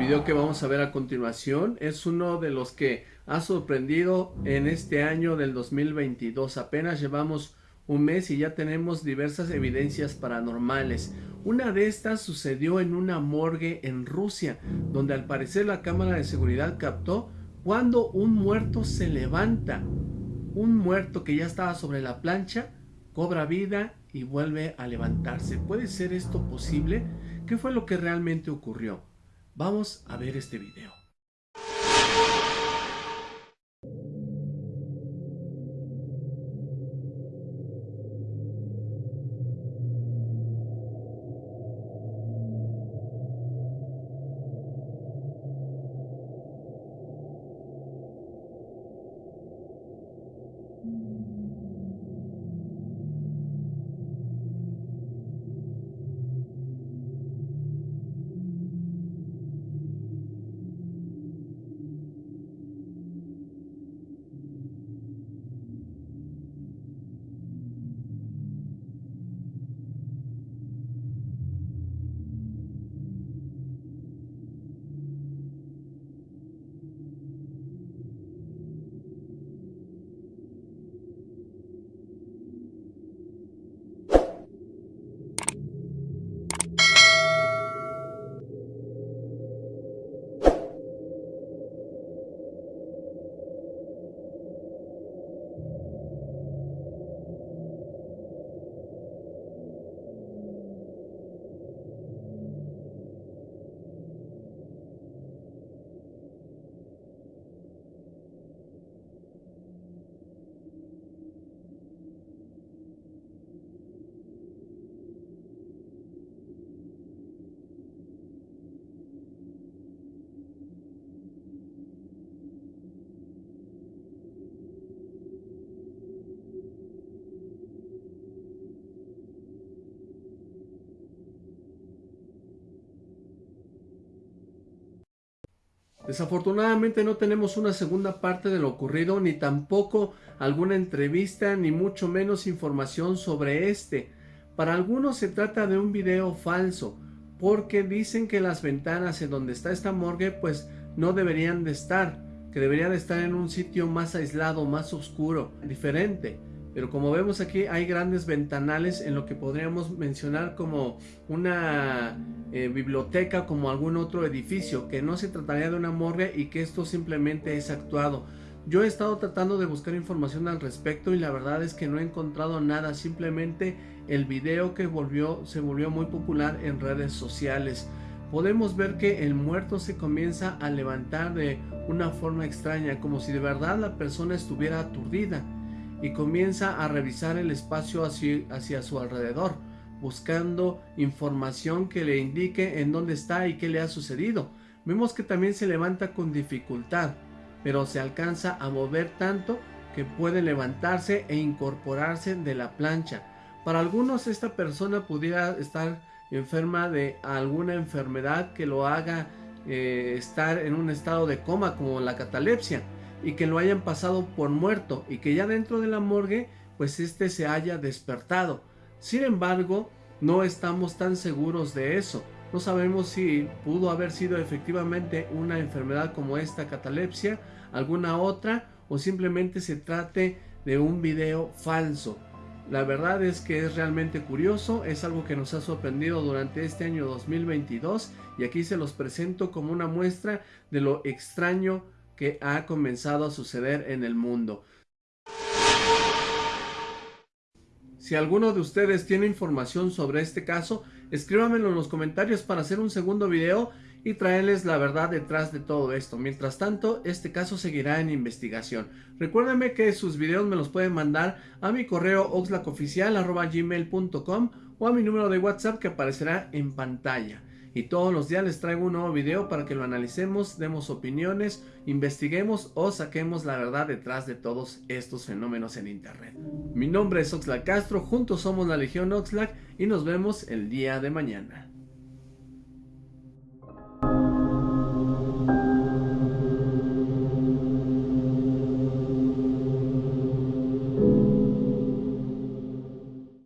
video que vamos a ver a continuación es uno de los que ha sorprendido en este año del 2022. Apenas llevamos un mes y ya tenemos diversas evidencias paranormales. Una de estas sucedió en una morgue en Rusia, donde al parecer la cámara de seguridad captó cuando un muerto se levanta. Un muerto que ya estaba sobre la plancha cobra vida y vuelve a levantarse. ¿Puede ser esto posible? ¿Qué fue lo que realmente ocurrió? Vamos a ver este video. Desafortunadamente no tenemos una segunda parte de lo ocurrido, ni tampoco alguna entrevista, ni mucho menos información sobre este. Para algunos se trata de un video falso, porque dicen que las ventanas en donde está esta morgue pues no deberían de estar, que deberían de estar en un sitio más aislado, más oscuro, diferente. Pero como vemos aquí hay grandes ventanales en lo que podríamos mencionar como una eh, biblioteca, como algún otro edificio, que no se trataría de una morgue y que esto simplemente es actuado. Yo he estado tratando de buscar información al respecto y la verdad es que no he encontrado nada, simplemente el video que volvió, se volvió muy popular en redes sociales. Podemos ver que el muerto se comienza a levantar de una forma extraña, como si de verdad la persona estuviera aturdida y comienza a revisar el espacio hacia, su alrededor, buscando información que le indique en dónde está y qué le ha sucedido. Vemos que también se levanta con dificultad, pero se alcanza a mover tanto que puede levantarse e incorporarse de la plancha. Para algunos esta persona pudiera estar enferma de alguna enfermedad que lo haga eh, estar en un estado de coma como la catalepsia y que lo hayan pasado por muerto y que ya dentro de la morgue pues este se haya despertado. Sin embargo, no estamos tan seguros de eso. No sabemos si pudo haber sido efectivamente una enfermedad como esta catalepsia, alguna otra o simplemente se trate de un video falso. La verdad es que es realmente curioso, es algo que nos ha sorprendido durante este año 2022 y aquí se los presento como una muestra de lo extraño que ha comenzado a suceder en el mundo. Si alguno de ustedes tiene información sobre este caso, escríbanmelo en los comentarios para hacer un segundo video y traerles la verdad detrás de todo esto. Mientras tanto, este caso seguirá en investigación. Recuérdenme que sus videos me los pueden mandar a mi correo oxlacoficial.gmail.com o a mi número de WhatsApp que aparecerá en pantalla y todos los días les traigo un nuevo video para que lo analicemos, demos opiniones, investiguemos o saquemos la verdad detrás de todos estos fenómenos en internet. Mi nombre es Oxlack Castro, juntos somos la Legión Oxlack y nos vemos el día de mañana.